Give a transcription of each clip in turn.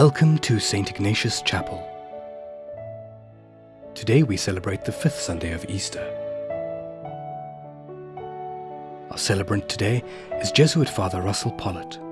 Welcome to St. Ignatius Chapel. Today we celebrate the fifth Sunday of Easter. Our celebrant today is Jesuit Father Russell Pollitt.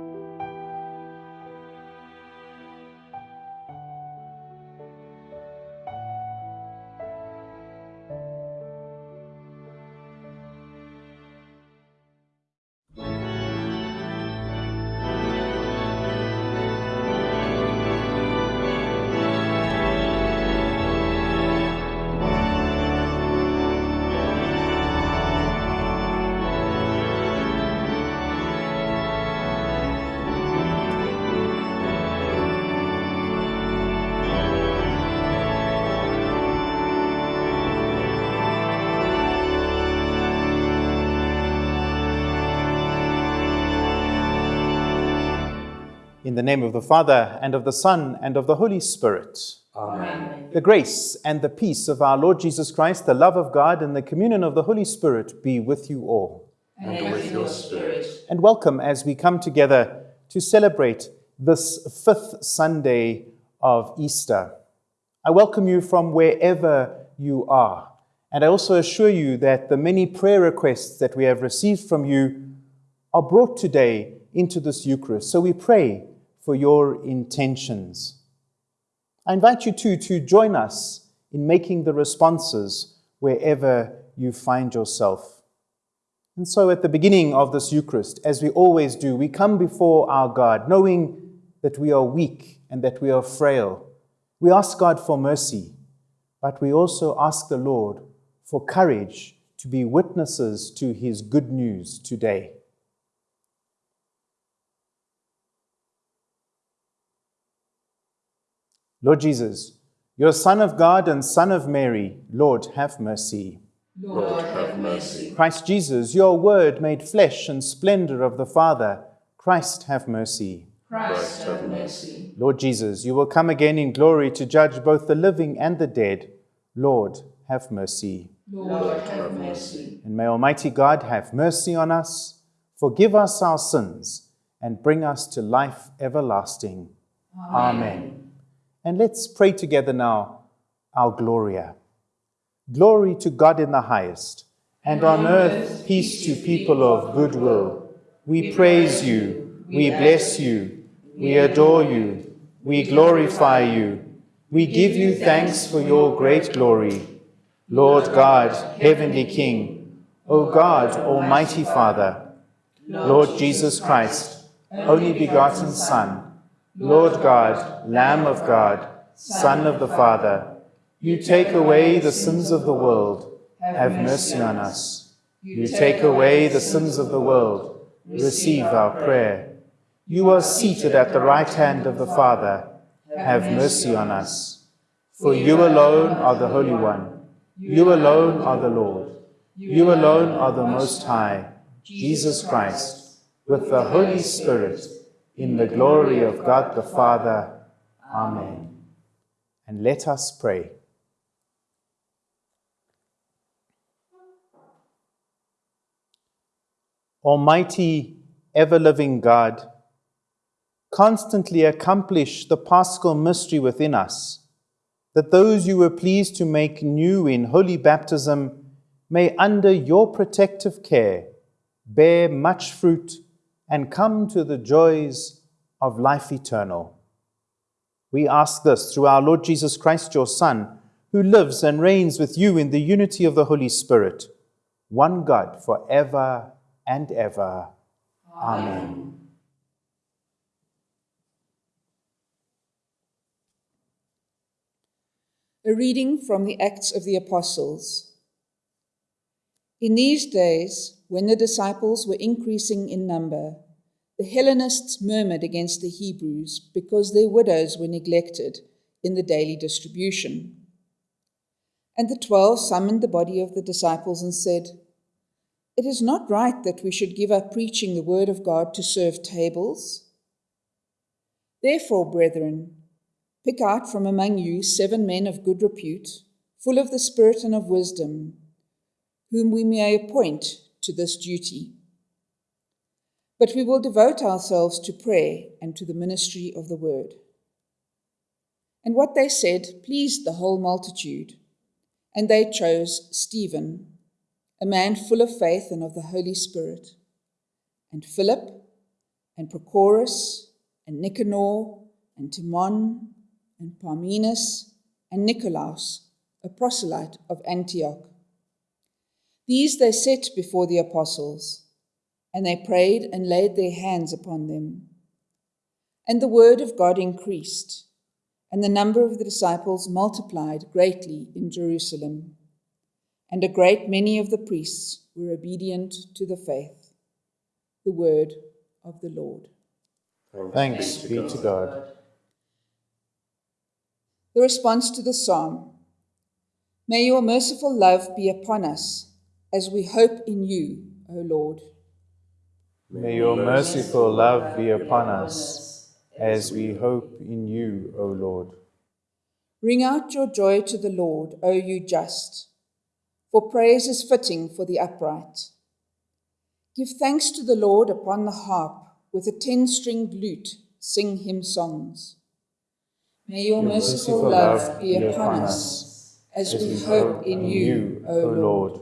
The name of the Father, and of the Son, and of the Holy Spirit. Amen. The grace and the peace of our Lord Jesus Christ, the love of God, and the communion of the Holy Spirit be with you all. And with your spirit. And welcome as we come together to celebrate this fifth Sunday of Easter. I welcome you from wherever you are. And I also assure you that the many prayer requests that we have received from you are brought today into this Eucharist. So we pray for your intentions. I invite you too to join us in making the responses wherever you find yourself. And so at the beginning of this Eucharist, as we always do, we come before our God, knowing that we are weak and that we are frail. We ask God for mercy, but we also ask the Lord for courage to be witnesses to his good news today. Lord Jesus, your Son of God and Son of Mary, Lord, have mercy. Lord, have mercy. Christ Jesus, your Word made flesh and splendor of the Father, Christ, have mercy. Christ, have mercy. Lord Jesus, you will come again in glory to judge both the living and the dead. Lord, have mercy. Lord, have mercy. And may Almighty God have mercy on us, forgive us our sins, and bring us to life everlasting. Amen. And let's pray together now our Gloria. Glory to God in the highest, and on earth peace to people of good will. We praise you, we bless you, we adore you, we glorify you. We give you thanks for your great glory. Lord God, heavenly King, O God, almighty Father, Lord Jesus Christ, only begotten Son, Lord God, Lamb of God, Son of the Father, you take away the sins of the world, have mercy on us. You take away the sins of the world, receive our prayer. You are seated at the right hand of the Father, have mercy on us. For you alone are the Holy One, you alone are the Lord, you alone are the Most High, Jesus Christ, with the Holy Spirit, in the glory of God the Father. Amen. And let us pray. Almighty, ever living God, constantly accomplish the paschal mystery within us, that those you were pleased to make new in holy baptism may, under your protective care, bear much fruit and come to the joys of life eternal. We ask this through our Lord Jesus Christ, your Son, who lives and reigns with you in the unity of the Holy Spirit, one God for ever and ever. Amen. A reading from the Acts of the Apostles. In these days, when the disciples were increasing in number, the Hellenists murmured against the Hebrews because their widows were neglected in the daily distribution. And the twelve summoned the body of the disciples and said, It is not right that we should give up preaching the word of God to serve tables. Therefore, brethren, pick out from among you seven men of good repute, full of the Spirit and of wisdom, whom we may appoint to this duty. But we will devote ourselves to prayer and to the ministry of the word. And what they said pleased the whole multitude. And they chose Stephen, a man full of faith and of the Holy Spirit, and Philip, and Prochorus, and Nicanor, and Timon, and Parmenas, and Nicolaus, a proselyte of Antioch. These they set before the apostles, and they prayed and laid their hands upon them. And the word of God increased and the number of the disciples multiplied greatly in Jerusalem. And a great many of the priests were obedient to the faith. The word of the Lord. Thanks be to God. The response to the psalm May your merciful love be upon us as we hope in you, O Lord. May your merciful love be upon us as we hope in you, O Lord. Ring out your joy to the Lord, O you just, for praise is fitting for the upright. Give thanks to the Lord upon the harp, with a ten stringed lute, sing him songs. May your, your merciful, love be upon us, as we hope in you, O Lord.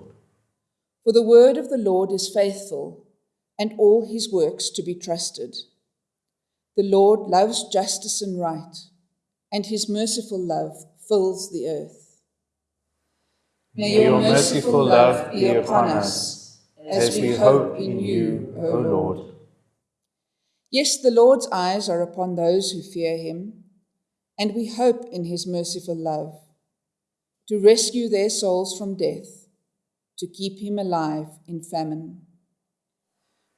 For the word of the Lord is faithful, and all his works to be trusted. The Lord loves justice and right, and his merciful love fills the earth. May your merciful love be upon us, as we hope in you, O Lord. Yes, the Lord's eyes are upon those who fear him, and we hope in his merciful love, to rescue their souls from death, to keep him alive in famine.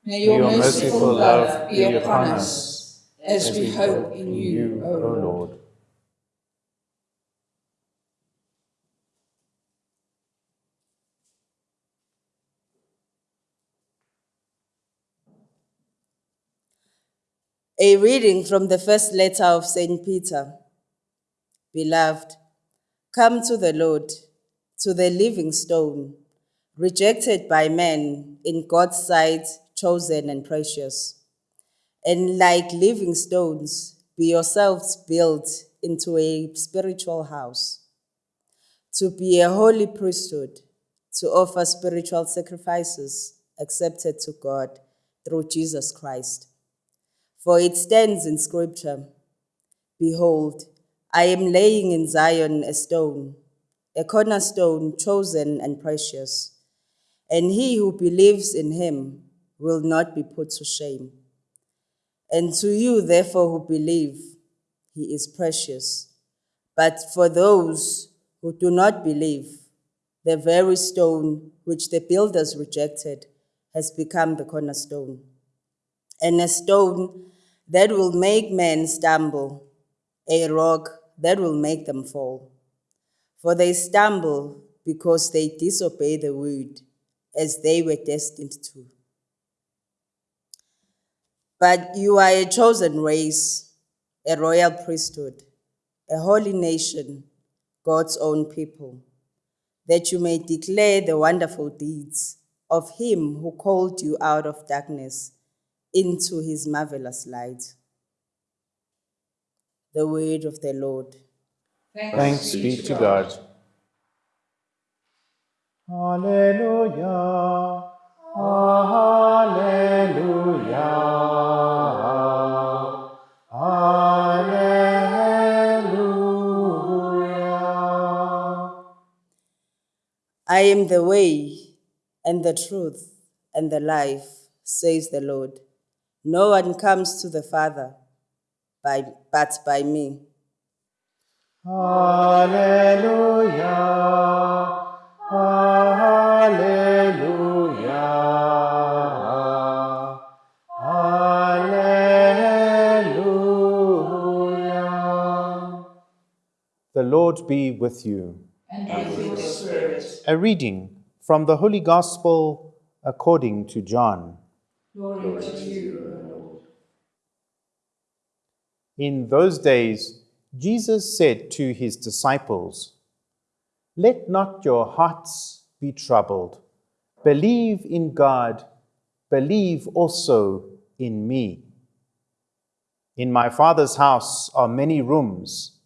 May your, merciful love be upon us as, we hope in you, O Lord. A reading from the first letter of St. Peter. Beloved, come to the Lord, to the living stone, rejected by men, in God's sight, chosen and precious. And like living stones, be yourselves built into a spiritual house, to be a holy priesthood, to offer spiritual sacrifices accepted to God through Jesus Christ. For it stands in Scripture Behold, I am laying in Zion a stone, a cornerstone chosen and precious, and he who believes in him will not be put to shame. And to you, therefore, who believe, he is precious. But for those who do not believe, the very stone which the builders rejected has become the cornerstone, and a stone that will make men stumble, a rock that will make them fall. For they stumble because they disobey the word, as they were destined to. But you are a chosen race, a royal priesthood, a holy nation, God's own people, that you may declare the wonderful deeds of him who called you out of darkness into his marvelous light. The word of the Lord. Thanks, Thanks be to God. Alleluia. Alleluia. I am the way and the truth and the life, says the Lord. No one comes to the Father by, but by me. Hallelujah. Hallelujah. Hallelujah. The Lord be with you. And with your spirit. A reading from the Holy Gospel according to John. Glory to you, Lord. In those days, Jesus said to his disciples, Let not your hearts be troubled. Believe in God, believe also in me. In my Father's house are many rooms.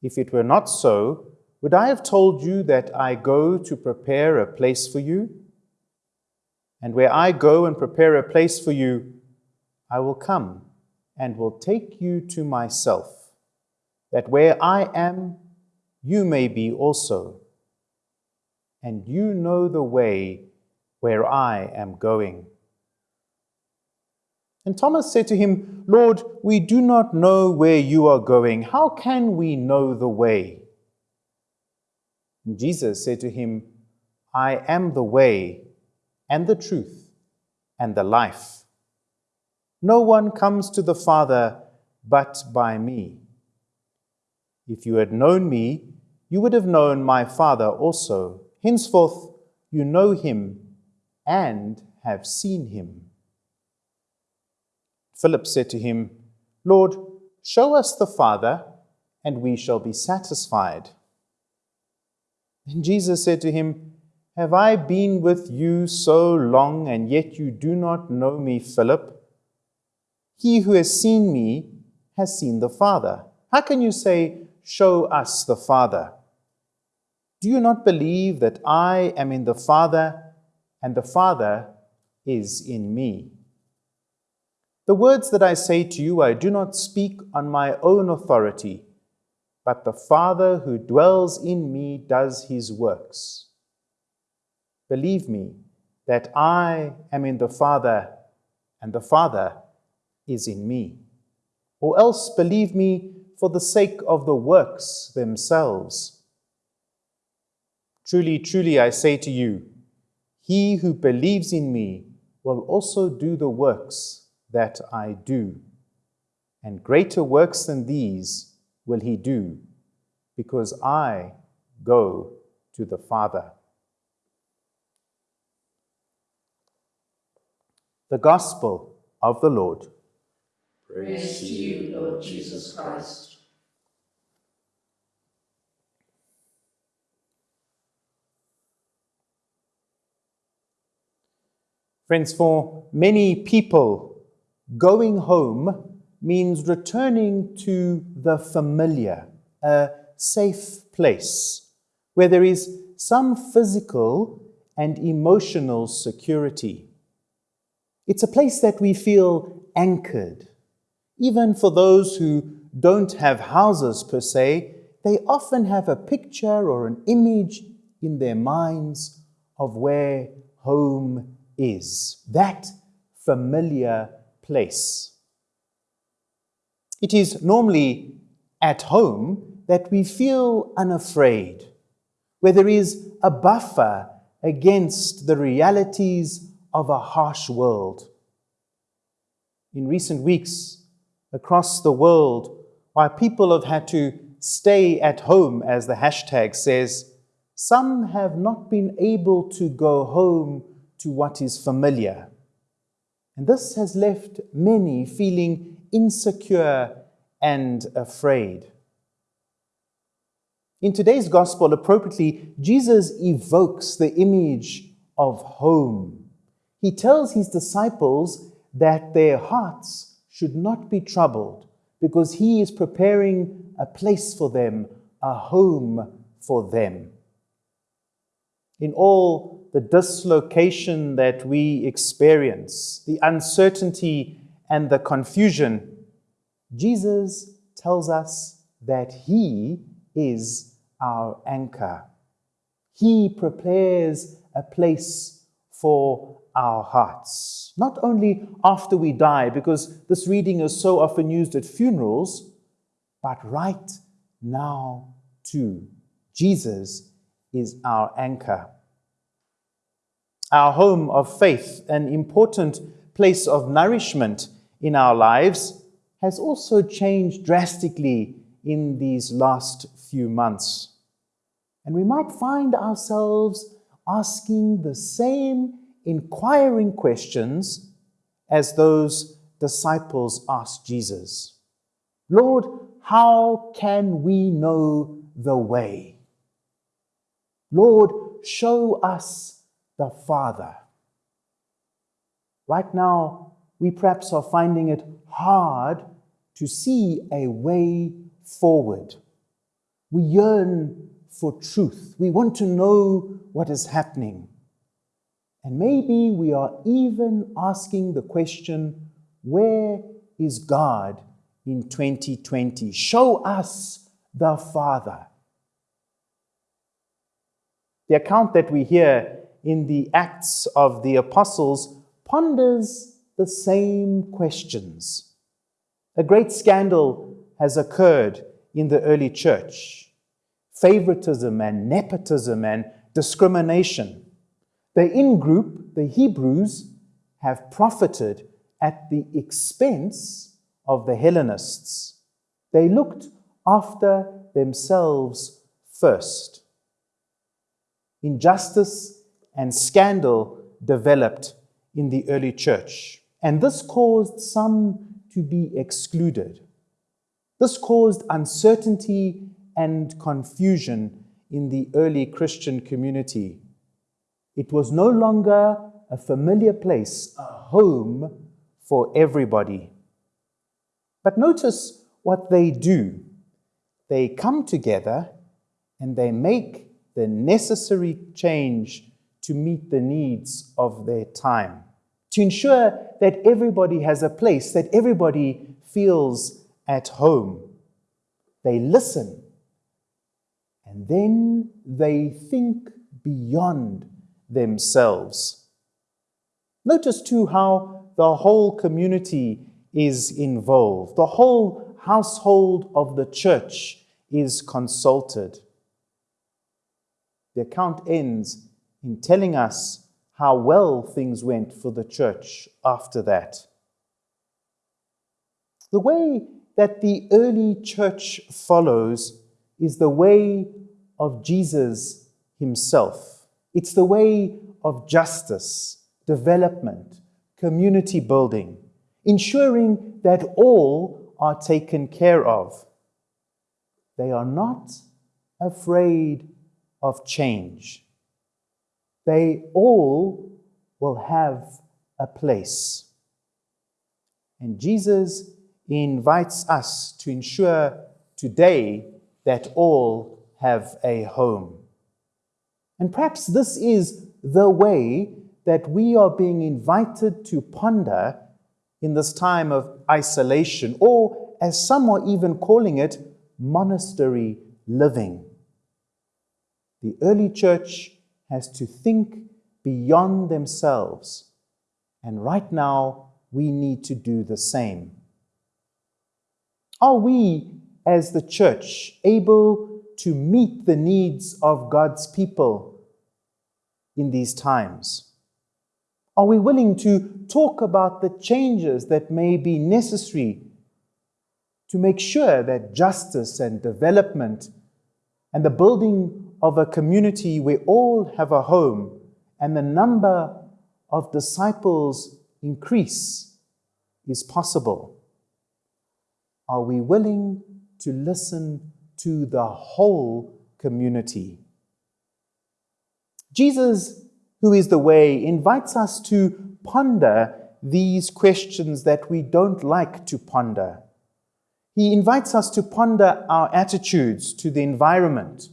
If it were not so, would I have told you that I go to prepare a place for you? And where I go and prepare a place for you, I will come and will take you to myself, that where I am, you may be also. And you know the way where I am going. And Thomas said to him, Lord, we do not know where you are going. How can we know the way? And Jesus said to him, I am the way and the truth and the life. No one comes to the Father but by me. If you had known me, you would have known my Father also. Henceforth, you know him and have seen him. Philip said to him, Lord, show us the Father, and we shall be satisfied. And Jesus said to him, Have I been with you so long, and yet you do not know me, Philip? He who has seen me has seen the Father. How can you say, Show us the Father? Do you not believe that I am in the Father, and the Father is in me? The words that I say to you, I do not speak on my own authority, but the Father who dwells in me does his works. Believe me that I am in the Father, and the Father is in me. Or else believe me for the sake of the works themselves. Truly, truly, I say to you, he who believes in me will also do the works that I do. And greater works than these will he do, because I go to the Father. The Gospel of the Lord. Praise to you, Lord Jesus Christ. Friends, for many people, Going home means returning to the familiar, a safe place where there is some physical and emotional security. It's a place that we feel anchored. Even for those who don't have houses per se, they often have a picture or an image in their minds of where home is. That familiar place. It is normally at home that we feel unafraid, where there is a buffer against the realities of a harsh world. In recent weeks, across the world, while people have had to stay at home, as the hashtag says, some have not been able to go home to what is familiar. And this has left many feeling insecure and afraid. In today's gospel, appropriately, Jesus evokes the image of home. He tells his disciples that their hearts should not be troubled because he is preparing a place for them, a home for them. In all the dislocation that we experience, the uncertainty and the confusion, Jesus tells us that He is our anchor. He prepares a place for our hearts. Not only after we die, because this reading is so often used at funerals, but right now too. Jesus is our anchor our home of faith, an important place of nourishment in our lives, has also changed drastically in these last few months. And we might find ourselves asking the same inquiring questions as those disciples asked Jesus. Lord, how can we know the way? Lord, show us the Father. Right now, we perhaps are finding it hard to see a way forward. We yearn for truth. We want to know what is happening. And maybe we are even asking the question where is God in 2020? Show us the Father. The account that we hear in the Acts of the Apostles ponders the same questions. A great scandal has occurred in the early church favoritism and nepotism and discrimination. The in group, the Hebrews, have profited at the expense of the Hellenists. They looked after themselves first. Injustice and scandal developed in the early church, and this caused some to be excluded. This caused uncertainty and confusion in the early Christian community. It was no longer a familiar place, a home for everybody. But notice what they do. They come together and they make the necessary change to meet the needs of their time, to ensure that everybody has a place, that everybody feels at home. They listen and then they think beyond themselves. Notice too how the whole community is involved, the whole household of the church is consulted. The account ends in telling us how well things went for the church after that. The way that the early church follows is the way of Jesus himself. It's the way of justice, development, community building, ensuring that all are taken care of. They are not afraid of change. They all will have a place. And Jesus invites us to ensure today that all have a home. And perhaps this is the way that we are being invited to ponder in this time of isolation, or as some are even calling it, monastery living. The early church has to think beyond themselves, and right now we need to do the same. Are we, as the church, able to meet the needs of God's people in these times? Are we willing to talk about the changes that may be necessary to make sure that justice and development and the building of a community where all have a home and the number of disciples increase is possible? Are we willing to listen to the whole community? Jesus, who is the way, invites us to ponder these questions that we don't like to ponder. He invites us to ponder our attitudes to the environment,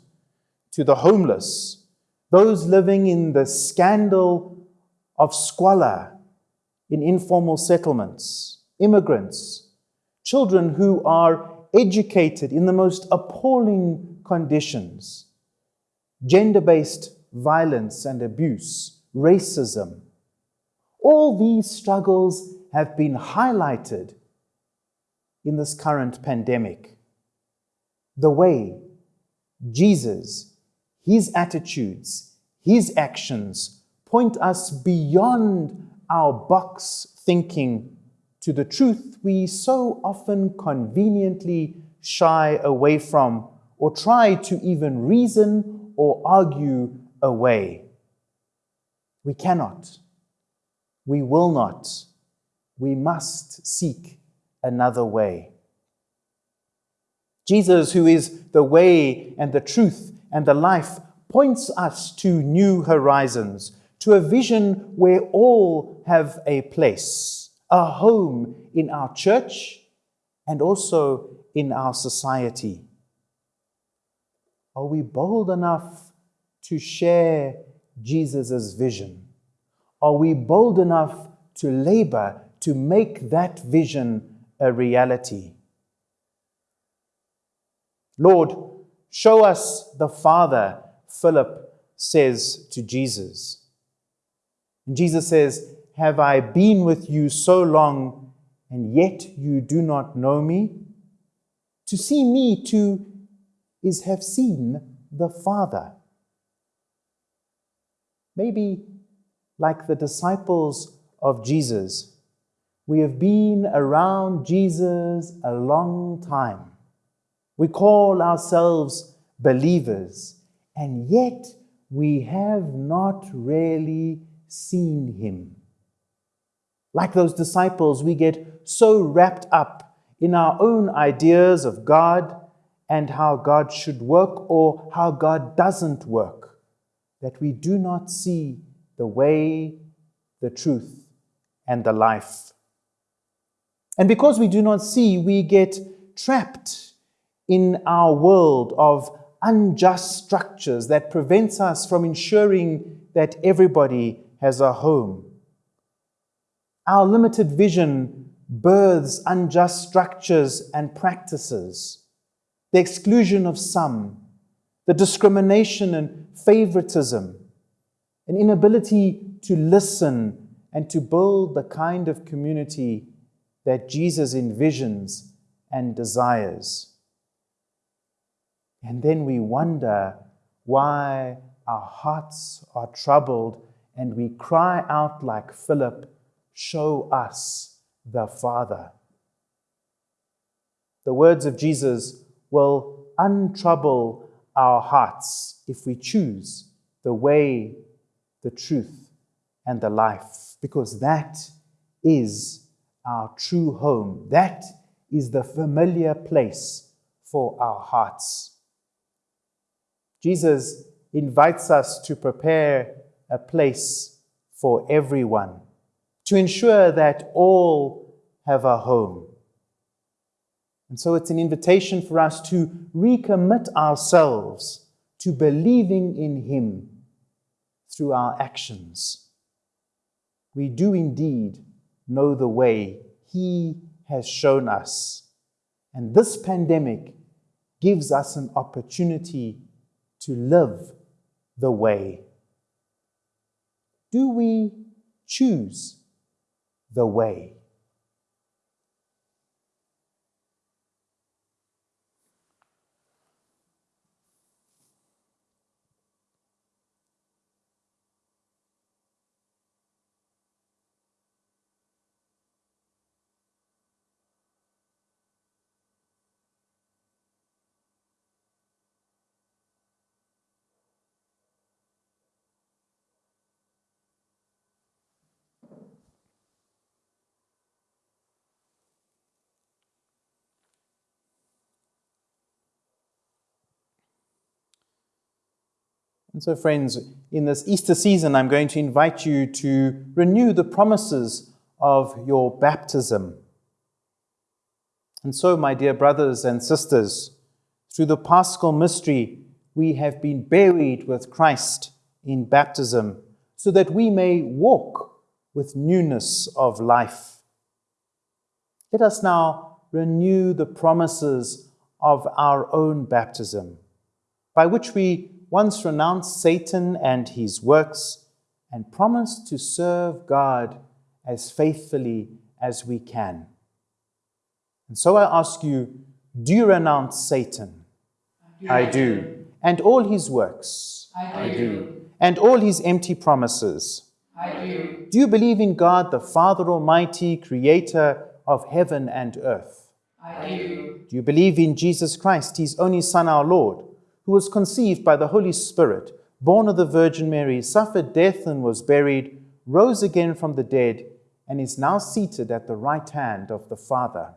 to the homeless, those living in the scandal of squalor in informal settlements, immigrants, children who are educated in the most appalling conditions, gender based violence and abuse, racism. All these struggles have been highlighted in this current pandemic. The way Jesus, his attitudes, his actions point us beyond our box thinking to the truth we so often conveniently shy away from or try to even reason or argue away. We cannot. We will not. We must seek another way. Jesus, who is the way and the truth and the life, points us to new horizons, to a vision where all have a place a home in our church and also in our society. Are we bold enough to share Jesus' vision? Are we bold enough to labor to make that vision a reality? Lord, show us the Father, Philip says to Jesus. And Jesus says, Have I been with you so long, and yet you do not know me? To see me too is have seen the Father. Maybe like the disciples of Jesus, we have been around Jesus a long time. We call ourselves believers, and yet we have not really seen him. Like those disciples, we get so wrapped up in our own ideas of God and how God should work or how God doesn't work that we do not see the way, the truth, and the life. And because we do not see, we get trapped in our world of unjust structures that prevents us from ensuring that everybody has a home. Our limited vision births unjust structures and practices, the exclusion of some, the discrimination and favoritism, an inability to listen and to build the kind of community that Jesus envisions and desires. And then we wonder why our hearts are troubled and we cry out like Philip, Show us the Father. The words of Jesus will untrouble our hearts if we choose the way, the truth, and the life, because that is our true home. That is the familiar place for our hearts. Jesus invites us to prepare a place for everyone, to ensure that all have a home. And so it's an invitation for us to recommit ourselves to believing in Him through our actions. We do indeed know the way He has shown us. And this pandemic gives us an opportunity to live the way. Do we choose the way? And so, friends, in this Easter season, I'm going to invite you to renew the promises of your baptism. And so, my dear brothers and sisters, through the paschal mystery, we have been buried with Christ in baptism so that we may walk with newness of life. Let us now renew the promises of our own baptism, by which we once renounced Satan and his works and promised to serve God as faithfully as we can. And so I ask you, do you renounce Satan? I do. And all his works? I do. And all his empty promises? I do. Do you believe in God, the Father Almighty, creator of heaven and earth? I do. Do you believe in Jesus Christ, his only Son, our Lord? Who was conceived by the Holy Spirit, born of the Virgin Mary, suffered death and was buried, rose again from the dead, and is now seated at the right hand of the Father.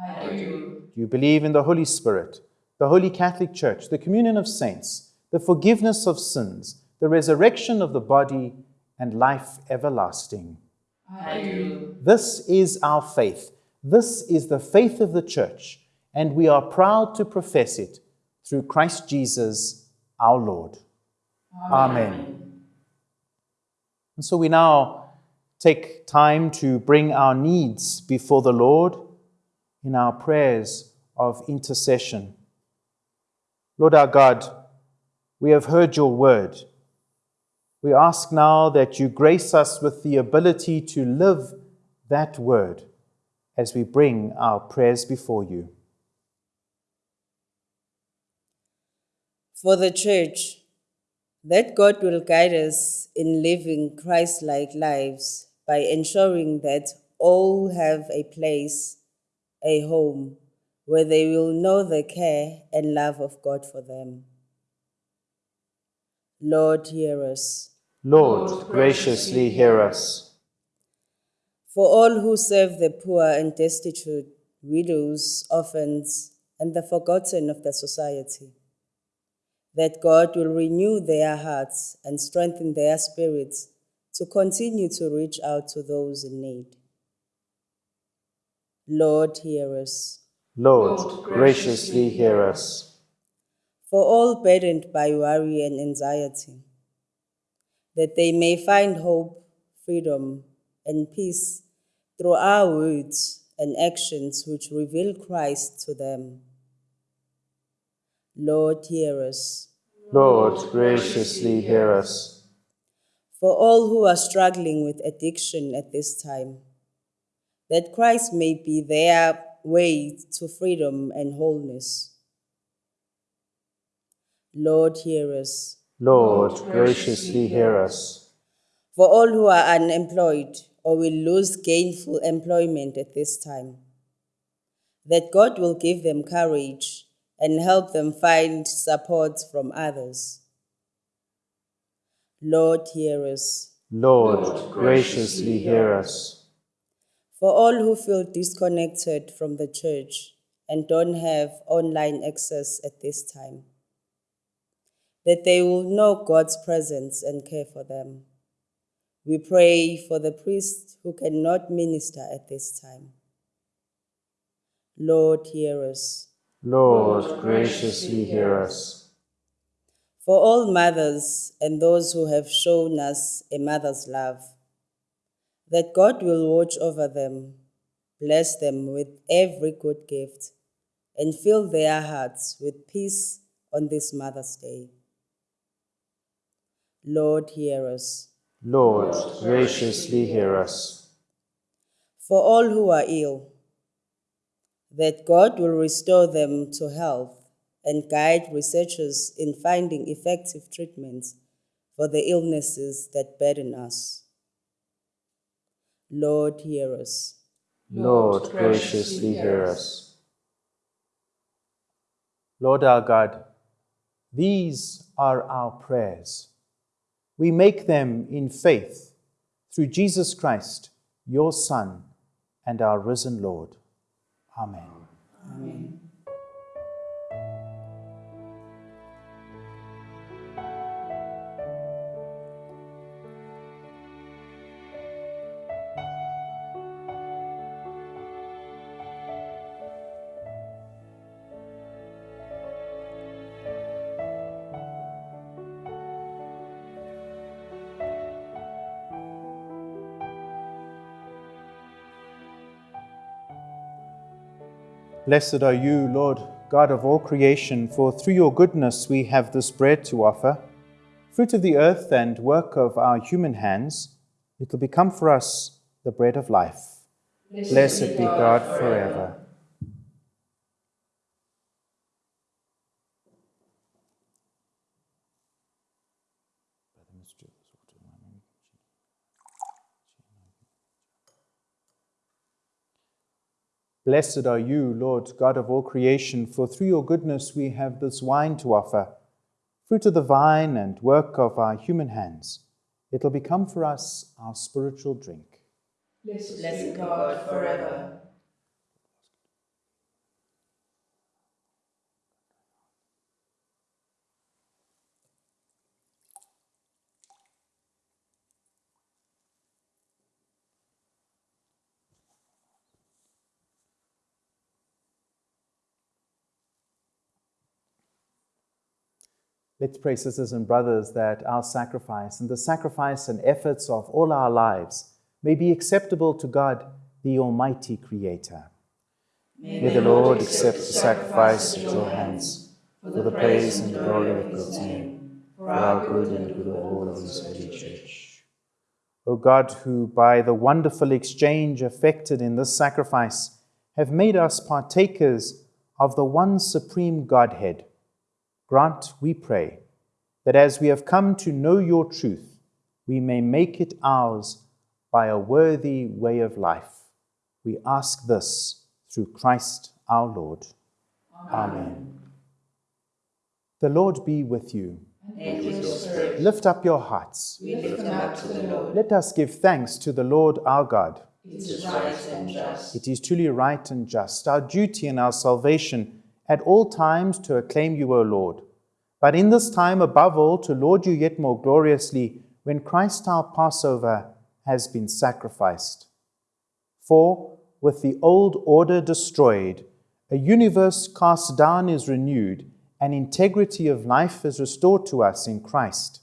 I do. Do you believe in the Holy Spirit, the Holy Catholic Church, the communion of saints, the forgiveness of sins, the resurrection of the body, and life everlasting? I do. This is our faith. This is the faith of the Church, and we are proud to profess it through Christ Jesus our Lord. Amen. And so we now take time to bring our needs before the Lord in our prayers of intercession. Lord our God, we have heard your word. We ask now that you grace us with the ability to live that word as we bring our prayers before you. For the church, that God will guide us in living Christ like lives by ensuring that all have a place, a home, where they will know the care and love of God for them. Lord, hear us. Lord, graciously hear us. For all who serve the poor and destitute, widows, orphans, and the forgotten of the society, that God will renew their hearts and strengthen their spirits to continue to reach out to those in need. Lord, hear us. Lord, graciously hear us. For all burdened by worry and anxiety, that they may find hope, freedom, and peace through our words and actions which reveal Christ to them. Lord, hear us. Lord, graciously hear us. For all who are struggling with addiction at this time, that Christ may be their way to freedom and wholeness. Lord, hear us. Lord, graciously hear us. For all who are unemployed or will lose gainful employment at this time, that God will give them courage and help them find support from others. Lord, hear us. Lord, graciously hear us. For all who feel disconnected from the church and don't have online access at this time, that they will know God's presence and care for them. We pray for the priests who cannot minister at this time. Lord, hear us. Lord, graciously hear us. For all mothers and those who have shown us a mother's love, that God will watch over them, bless them with every good gift, and fill their hearts with peace on this Mother's Day. Lord, hear us. Lord, graciously hear us. For all who are ill, that God will restore them to health and guide researchers in finding effective treatments for the illnesses that burden us. Lord, hear us. Lord, graciously hear us. Lord our God, these are our prayers. We make them in faith through Jesus Christ, your Son, and our risen Lord. Amen. Amen. Blessed are you, Lord, God of all creation, for through your goodness we have this bread to offer, fruit of the earth and work of our human hands. It will become for us the bread of life. Blessed be God forever. Blessed are you, Lord God of all creation, for through your goodness we have this wine to offer, fruit of the vine and work of our human hands. It will become for us our spiritual drink. Blessed God forever. Let's pray, sisters and brothers, that our sacrifice and the sacrifice and efforts of all our lives may be acceptable to God, the Almighty Creator. May the Lord accept the sacrifice at your hands for the praise and glory of God's name, for our good and good of all of His holy church. O God, who by the wonderful exchange effected in this sacrifice have made us partakers of the one supreme Godhead, grant, we pray, that as we have come to know your truth, we may make it ours by a worthy way of life. We ask this through Christ our Lord. Amen. Amen. The Lord be with you. And with your spirit. Lift up your hearts. We lift them up to the Lord. Let us give thanks to the Lord our God. It is right and just. It is truly right and just, our duty and our salvation at all times to acclaim you, O Lord. But in this time, above all, to laud you yet more gloriously when Christ our Passover has been sacrificed. For with the old order destroyed, a universe cast down is renewed, and integrity of life is restored to us in Christ.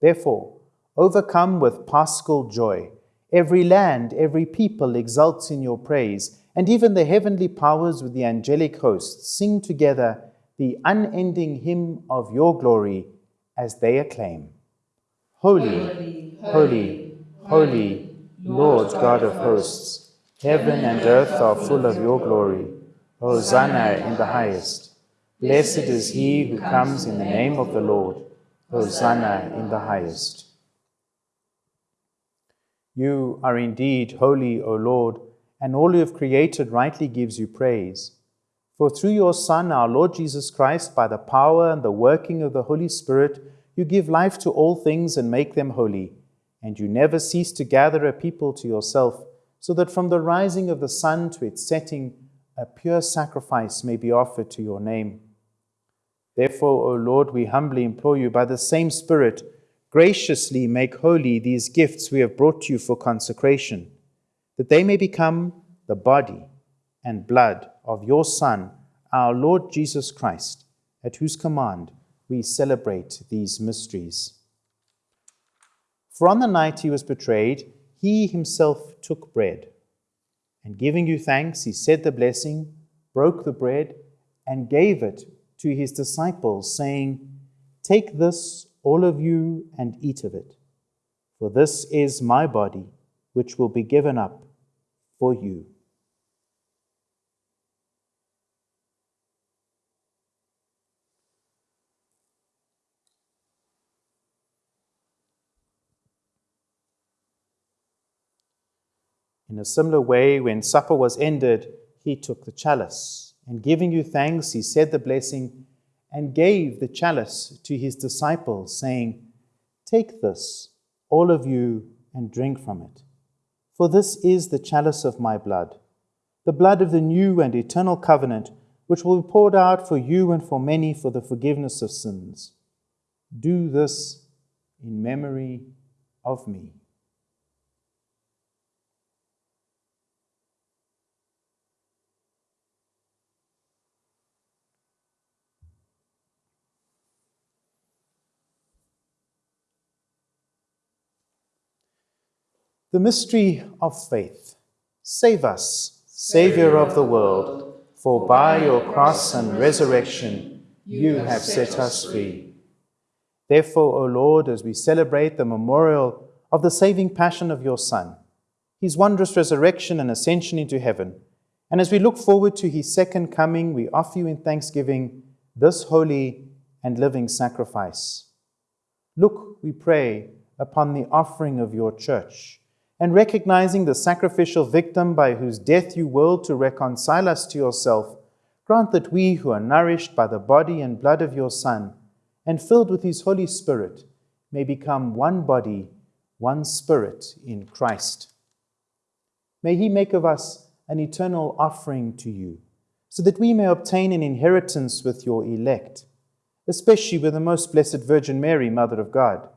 Therefore, overcome with paschal joy, every land, every people exults in your praise, and even the heavenly powers with the angelic hosts sing together the unending hymn of your glory as they acclaim Holy, holy, holy, Lord God of hosts. Heaven and earth are full of your glory. Hosanna in the highest. Blessed is he who comes in the name of the Lord. Hosanna in the highest. You are indeed holy, O Lord, and all you have created rightly gives you praise. For through your Son, our Lord Jesus Christ, by the power and the working of the Holy Spirit, you give life to all things and make them holy, and you never cease to gather a people to yourself so that from the rising of the sun to its setting, a pure sacrifice may be offered to your name. Therefore, O Lord, we humbly implore you, by the same Spirit, graciously make holy these gifts we have brought you for consecration, that they may become the body and blood of your Son, our Lord Jesus Christ, at whose command we celebrate these mysteries. For on the night he was betrayed, he himself took bread. And giving you thanks, he said the blessing, broke the bread, and gave it to his disciples, saying, Take this, all of you, and eat of it, for this is my body, which will be given up for you. In a similar way, when supper was ended, he took the chalice, and giving you thanks, he said the blessing, and gave the chalice to his disciples, saying, Take this, all of you, and drink from it. For this is the chalice of my blood, the blood of the new and eternal covenant, which will be poured out for you and for many for the forgiveness of sins. Do this in memory of me. The mystery of faith. Save us, Saviour of the world, for by your cross and resurrection you have set us free. Therefore, O Lord, as we celebrate the memorial of the saving passion of your Son, his wondrous resurrection and ascension into heaven, and as we look forward to his second coming, we offer you in thanksgiving this holy and living sacrifice. Look, we pray, upon the offering of your church and recognizing the sacrificial victim by whose death you willed to reconcile us to yourself, grant that we who are nourished by the body and blood of your Son, and filled with his Holy Spirit, may become one body, one spirit in Christ. May he make of us an eternal offering to you, so that we may obtain an inheritance with your elect, especially with the most blessed Virgin Mary, Mother of God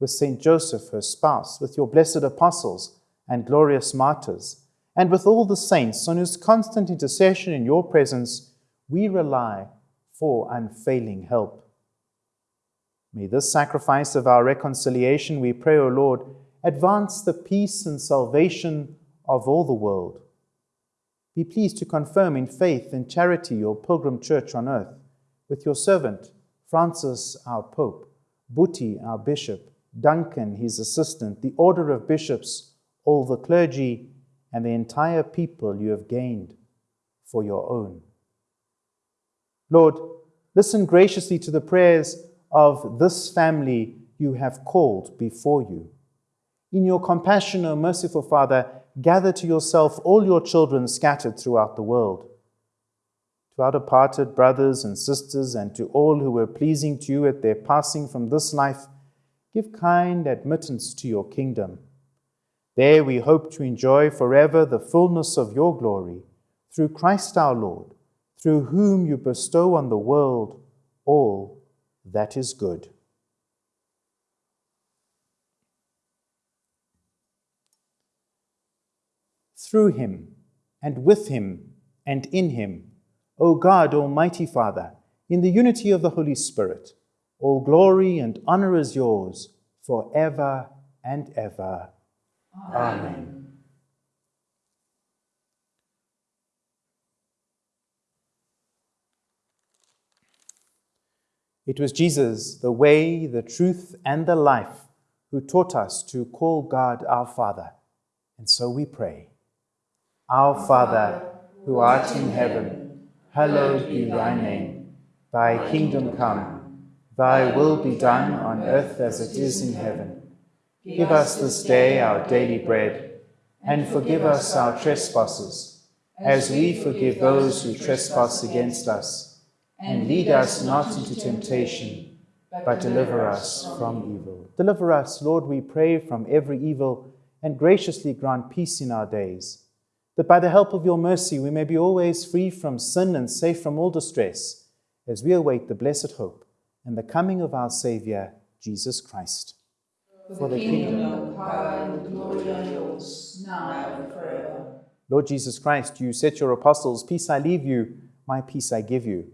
with Saint Joseph, her spouse, with your blessed apostles and glorious martyrs, and with all the saints on whose constant intercession in your presence we rely for unfailing help. May this sacrifice of our reconciliation, we pray, O Lord, advance the peace and salvation of all the world. Be pleased to confirm in faith and charity your pilgrim church on earth, with your servant, Francis, our Pope, Buti, our Bishop, Duncan, his assistant, the order of bishops, all the clergy, and the entire people you have gained for your own. Lord, listen graciously to the prayers of this family you have called before you. In your compassion, O merciful Father, gather to yourself all your children scattered throughout the world. To our departed brothers and sisters, and to all who were pleasing to you at their passing from this life, give kind admittance to your kingdom. There we hope to enjoy forever the fullness of your glory, through Christ our Lord, through whom you bestow on the world all that is good. Through him, and with him, and in him, O God, Almighty Father, in the unity of the Holy Spirit, all glory and honor is yours forever and ever. Amen. It was Jesus, the way, the truth, and the life, who taught us to call God our Father. And so we pray Our Father, who art in heaven, hallowed be thy name. Thy kingdom come, thy will be done on earth as it is in heaven. Give us this day our daily bread, and forgive us our trespasses, as we forgive those who trespass against us and lead us not into temptation, but deliver us from evil. Deliver us, Lord, we pray, from every evil, and graciously grant peace in our days, that by the help of your mercy we may be always free from sin and safe from all distress, as we await the blessed hope and the coming of our Saviour, Jesus Christ. For the kingdom, the power, and the glory are yours, now and forever. Lord Jesus Christ, you set your apostles, Peace I leave you, my peace I give you.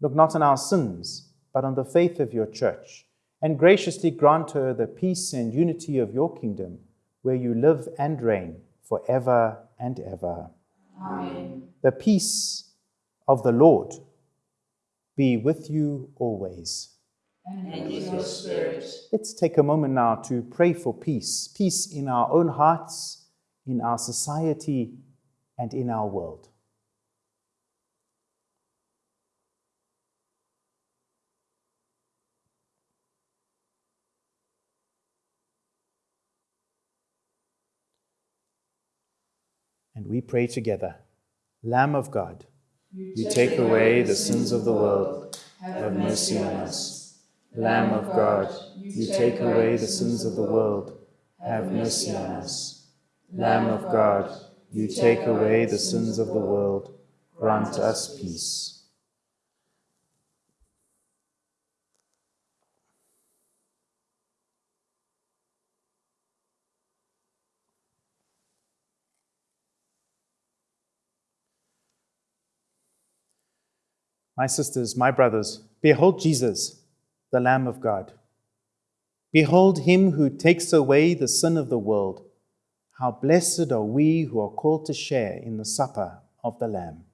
Look not on our sins, but on the faith of your church, and graciously grant her the peace and unity of your kingdom, where you live and reign for ever and ever. Amen. The peace of the Lord be with you always. And with your spirit. Let's take a moment now to pray for peace peace in our own hearts, in our society, and in our world. And we pray together Lamb of God, you take away the sins of the world, have mercy on us. Lamb of God, you take away the sins of the world, have mercy on us. Lamb of God, you take away the sins of the world, grant us peace. My sisters, my brothers, behold Jesus, the Lamb of God. Behold him who takes away the sin of the world. How blessed are we who are called to share in the supper of the Lamb.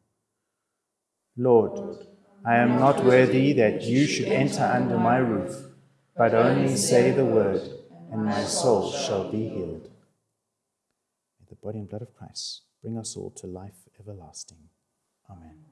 Lord, I am not worthy that you should enter under my roof, but only say the word, and my soul shall be healed. May the body and blood of Christ bring us all to life everlasting. Amen.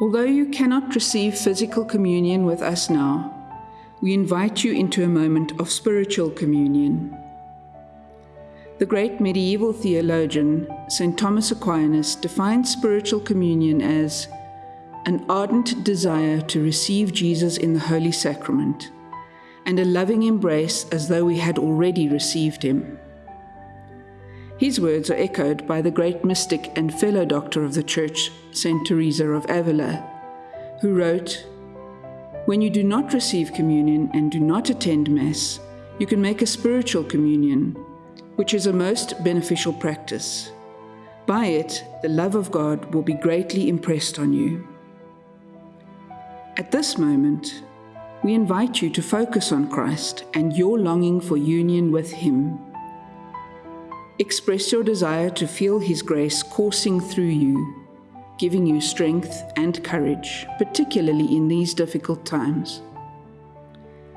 Although you cannot receive physical communion with us now, we invite you into a moment of spiritual communion. The great medieval theologian, St. Thomas Aquinas, defined spiritual communion as an ardent desire to receive Jesus in the Holy Sacrament and a loving embrace as though we had already received him. His words are echoed by the great mystic and fellow doctor of the Church, Saint Teresa of Avila, who wrote, When you do not receive communion and do not attend Mass, you can make a spiritual communion, which is a most beneficial practice. By it, the love of God will be greatly impressed on you. At this moment, we invite you to focus on Christ and your longing for union with Him. Express your desire to feel His grace coursing through you, giving you strength and courage, particularly in these difficult times.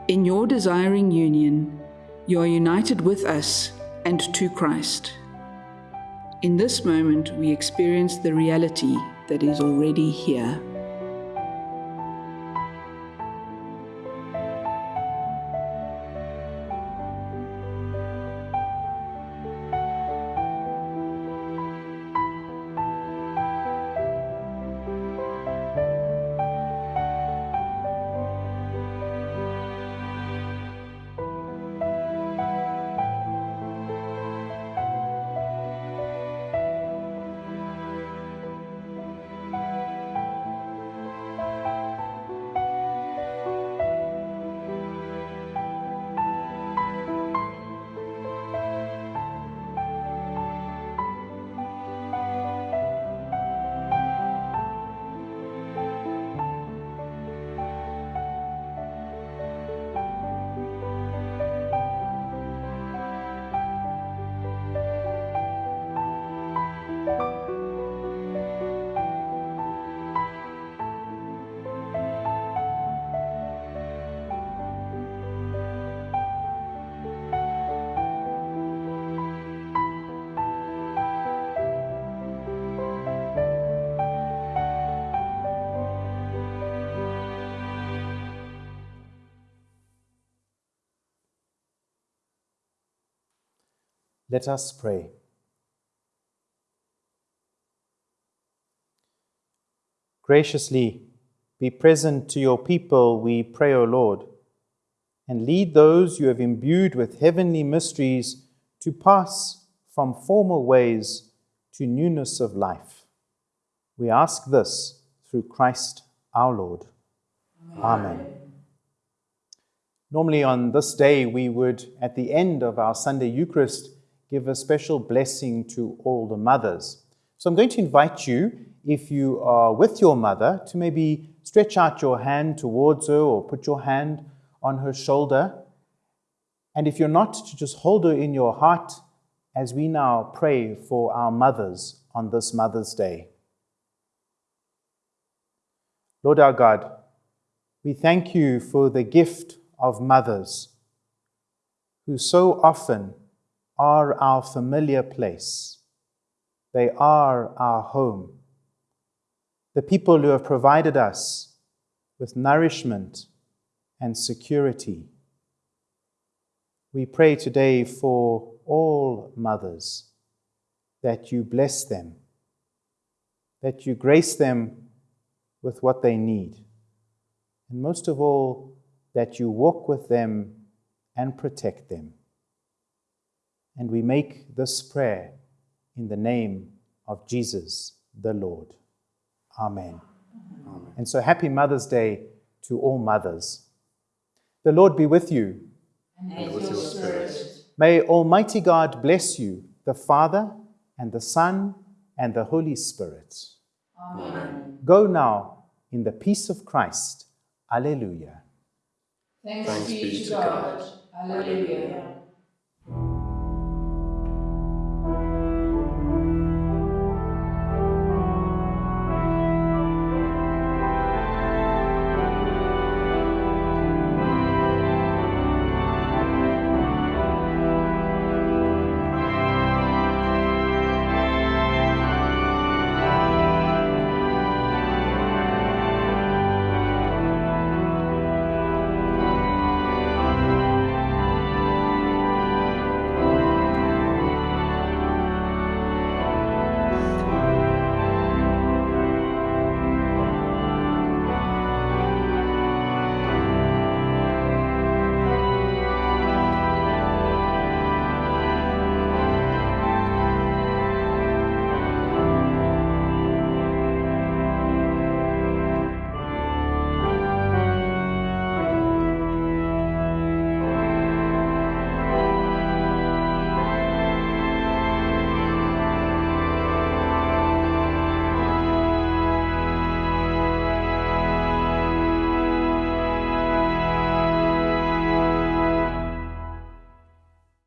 In your desiring union, you are united with us and to Christ. In this moment, we experience the reality that is already here. Let us pray. Graciously be present to your people, we pray, O Lord, and lead those you have imbued with heavenly mysteries to pass from former ways to newness of life. We ask this through Christ our Lord. Amen. Amen. Normally, on this day, we would, at the end of our Sunday Eucharist, give a special blessing to all the mothers. So I'm going to invite you, if you are with your mother, to maybe stretch out your hand towards her or put your hand on her shoulder. And if you're not, to just hold her in your heart as we now pray for our mothers on this Mother's Day. Lord our God, we thank you for the gift of mothers who so often are our familiar place. They are our home. The people who have provided us with nourishment and security. We pray today for all mothers that you bless them, that you grace them with what they need, and most of all, that you walk with them and protect them. And we make this prayer in the name of Jesus the Lord. Amen. Amen. And so happy Mother's Day to all mothers. The Lord be with you. And with your spirit. May Almighty God bless you, the Father, and the Son, and the Holy Spirit. Amen. Go now in the peace of Christ. Alleluia. Thanks, Thanks be to God. God. Alleluia.